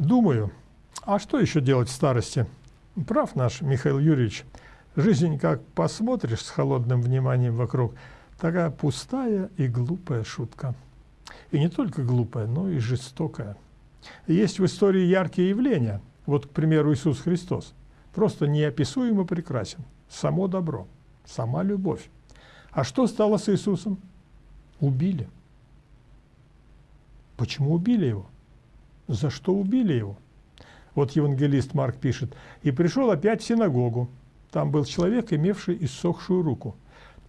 Думаю, а что еще делать в старости? Прав наш Михаил Юрьевич. Жизнь, как посмотришь с холодным вниманием вокруг, такая пустая и глупая шутка. И не только глупая, но и жестокая. Есть в истории яркие явления. Вот, к примеру, Иисус Христос. Просто неописуемо прекрасен. Само добро, сама любовь. А что стало с Иисусом? Убили. Почему убили его? За что убили его? Вот евангелист Марк пишет, «И пришел опять в синагогу. Там был человек, имевший иссохшую руку.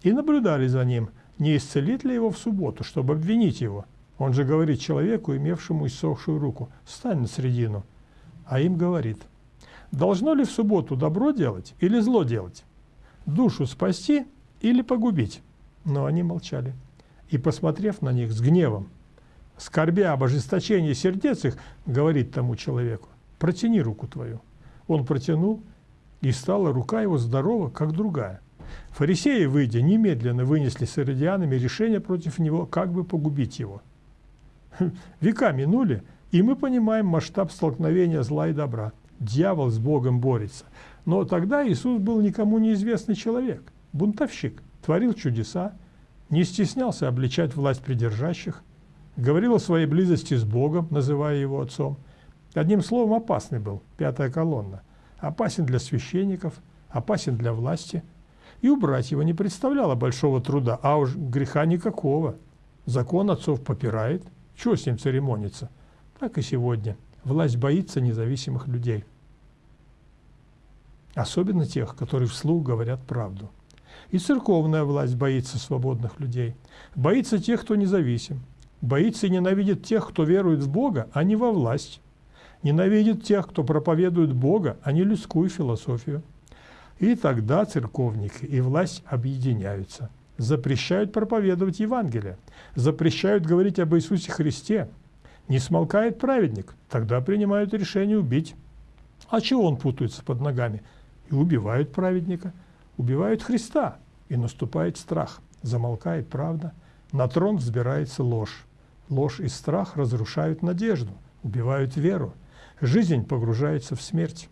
И наблюдали за ним, не исцелит ли его в субботу, чтобы обвинить его. Он же говорит человеку, имевшему иссохшую руку, «Стань на середину». А им говорит, «Должно ли в субботу добро делать или зло делать? Душу спасти или погубить?» Но они молчали. И, посмотрев на них с гневом, скорбя об ожесточении сердец их, говорит тому человеку, протяни руку твою. Он протянул, и стала рука его здорова, как другая. Фарисеи, выйдя, немедленно вынесли с иродианами решение против него, как бы погубить его. Века минули, и мы понимаем масштаб столкновения зла и добра. Дьявол с Богом борется. Но тогда Иисус был никому неизвестный человек, бунтовщик, творил чудеса, не стеснялся обличать власть придержащих, говорил о своей близости с Богом, называя его отцом – Одним словом, опасный был, пятая колонна. Опасен для священников, опасен для власти. И убрать его не представляло большого труда, а уж греха никакого. Закон отцов попирает, чего с ним церемониться? Так и сегодня. Власть боится независимых людей. Особенно тех, которые вслух говорят правду. И церковная власть боится свободных людей. Боится тех, кто независим. Боится и ненавидит тех, кто верует в Бога, а не во власть ненавидит тех, кто проповедует Бога, а не людскую философию. И тогда церковники и власть объединяются, запрещают проповедовать Евангелие, запрещают говорить об Иисусе Христе. Не смолкает праведник, тогда принимают решение убить. А чего он путается под ногами? И убивают праведника, убивают Христа, и наступает страх, замолкает правда, на трон взбирается ложь. Ложь и страх разрушают надежду, убивают веру, жизнь погружается в смерть.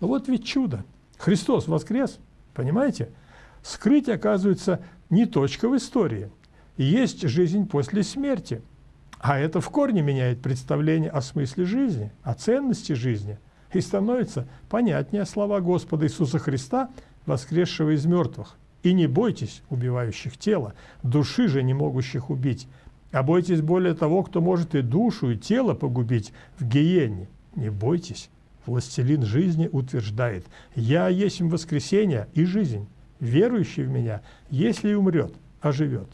Но вот ведь чудо. Христос воскрес, понимаете? Скрыть, оказывается, не точка в истории. Есть жизнь после смерти. А это в корне меняет представление о смысле жизни, о ценности жизни. И становится понятнее слова Господа Иисуса Христа, воскресшего из мертвых. «И не бойтесь убивающих тело, души же не могущих убить, а бойтесь более того, кто может и душу, и тело погубить в гиене. Не бойтесь, властелин жизни утверждает, «Я есть воскресение и жизнь, верующий в Меня, если умрет, оживет».